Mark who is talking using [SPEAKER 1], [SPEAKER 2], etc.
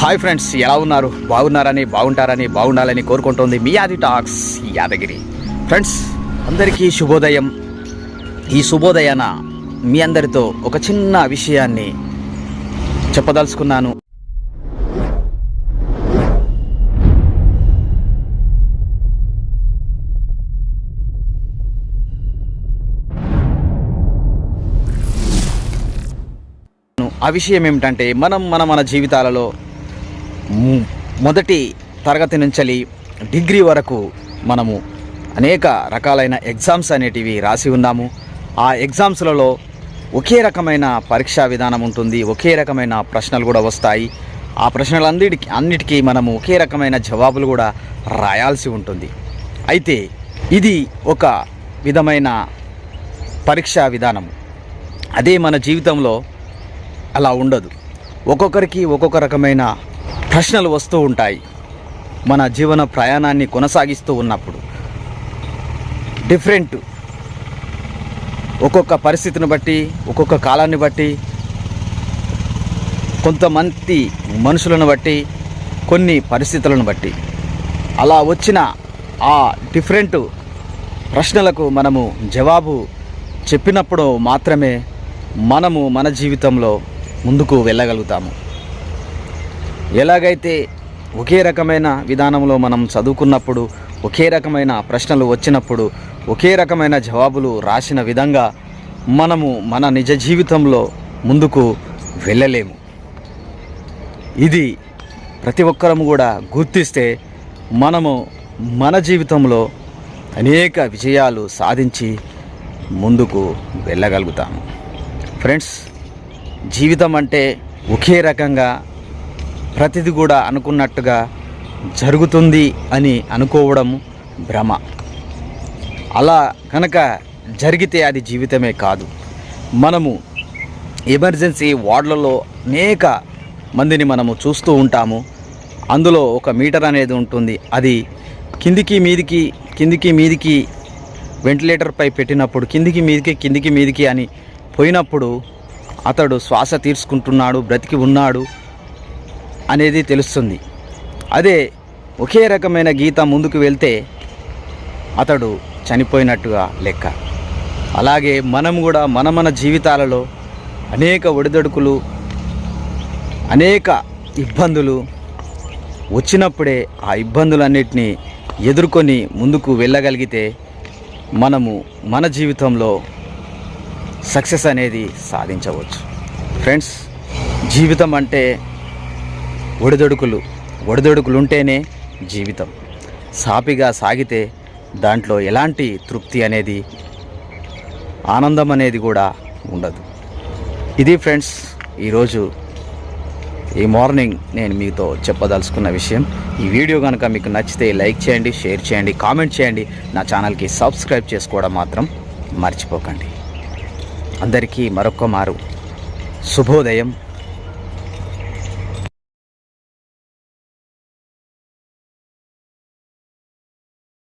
[SPEAKER 1] Hi friends ఎలా ఉన్నారు? బాగున్నారని బాగుంటారని బాగుండాలని కోరుకుంటోంది మీ ఆది టాక్స్ యాదగిరి. ఫ్రెండ్స్ అందరికీ శుభోదయం. ఈ శుభోదయాన మీ అందరితో ఒక చిన్న విషయాన్ని చెప్పదలుచుకున్నాను. ఆ విషయం ఏమిటంటే మనం మన మన జీవితాలలో మొదటి తరగతి నుంచి డిగ్రీ వరకు మనము అనేక రకాలైన ఎగ్జామ్స్ అనేటివి రాసి ఉన్నాము. ఆ ఎగ్జామ్స్లలో ఒకే రకమైన పరీక్షా విధానం ఉంటుంది. ఒకే రకమైన ప్రశ్నలు కూడా వస్తాయి. ఆ ప్రశ్నలందరికీ అన్నిటికీ మనము ఒకే రకమైన జవాబులు కూడా రాయాల్సి ఉంటుంది. అయితే ఇది ఒక విధమైన పరీక్షా విధానం. అదే మన జీవితంలో అలా ఉండదు. ఒక్కొక్కరికి ఒక్కొక్క రకమైన ప్రశ్నలు వస్తూ ఉంటాయి. మన జీవన ప్రయాణాన్ని కొనసాగిస్తూ ఉన్నప్పుడు. డిఫరెంట్. ఒక్కొక్క పరిస్థితిని బట్టి ఒక్కొక్క కాలాన్ని బట్టి కొంతమంది మనుషులను బట్టి కొన్ని పరిస్థితులను బట్టి. అలా వచ్చిన ఆ డిఫరెంట్ ప్రశ్నలకు మనము జవాబు చెప్పినప్పుడు మాత్రమే మనము మన జీవితంలో ముందుకు వెళ్ళగలుగుతాము. ఎలాగైతే ఒకే రకమైన విధానంలో మనం చదువుకున్నప్పుడు ఒకే రకమైన ప్రశ్నలు వచ్చినప్పుడు ఒకే రకమైన జవాబులు రాసిన విధంగా మనము మన నిజ జీవితంలో ముందుకు వెళ్ళలేము. ఇది ప్రతి ఒక్కరము కూడా గుర్తిస్తే మనము మన జీవితంలో అనేక విజయాలు సాధించి ముందుకు వెళ్ళగలుగుతాము. ఫ్రెండ్స్ జీవితం అంటే ఒకే రకంగా ప్రతిది కూడా అనుకున్నట్టుగా జరుగుతుంది అని అనుకోవడం భ్రమ. అలా కనుక జరిగితే అది జీవితమే కాదు. మనము ఎమర్జెన్సీ వార్డులలో అనేక మందిని మనము చూస్తూ ఉంటాము. అందులో ఒక మీటర్ అనేది ఉంటుంది. అది కిందికి మీదికి కిందికి మీదికి వెంటిలేటర్పై పెట్టినప్పుడు కిందికి మీదికి కిందికి మీదికి అని పోయినప్పుడు అతడు శ్వాస తీర్చుకుంటున్నాడు బ్రతికి ఉన్నాడు. అనేది తెలుస్తుంది. అదే ఒకే రకమైన గీత ముందుకు వెళ్తే అతడు చనిపోయినట్టుగా లెక్క. అలాగే మనం కూడా మన మన జీవితాలలో అనేక ఒడిదొడుకులు అనేక ఇబ్బందులు వచ్చినప్పుడే ఆ ఇబ్బందులన్నిటినీ ఎదుర్కొని ముందుకు వెళ్ళగలిగితే మనము మన జీవితంలో సక్సెస్ అనేది సాధించవచ్చు. ఫ్రెండ్స్ జీవితం అంటే ఒడిదొడుకులు ఒడిదొడుకులు ఉంటేనే జీవితం. సాపిగా సాగితే దాంట్లో ఎలాంటి తృప్తి అనేది ఆనందం అనేది కూడా ఉండదు. ఇది ఫ్రెండ్స్ ఈరోజు ఈ మార్నింగ్ నేను మీతో చెప్పదలుచుకున్న విషయం. ఈ వీడియో కనుక మీకు నచ్చితే లైక్ చేయండి షేర్ చేయండి కామెంట్ చేయండి. నా ఛానల్కి సబ్స్క్రైబ్ చేసుకోవడం మాత్రం మర్చిపోకండి. అందరికీ మరొక్క మారు. శుభోదయం.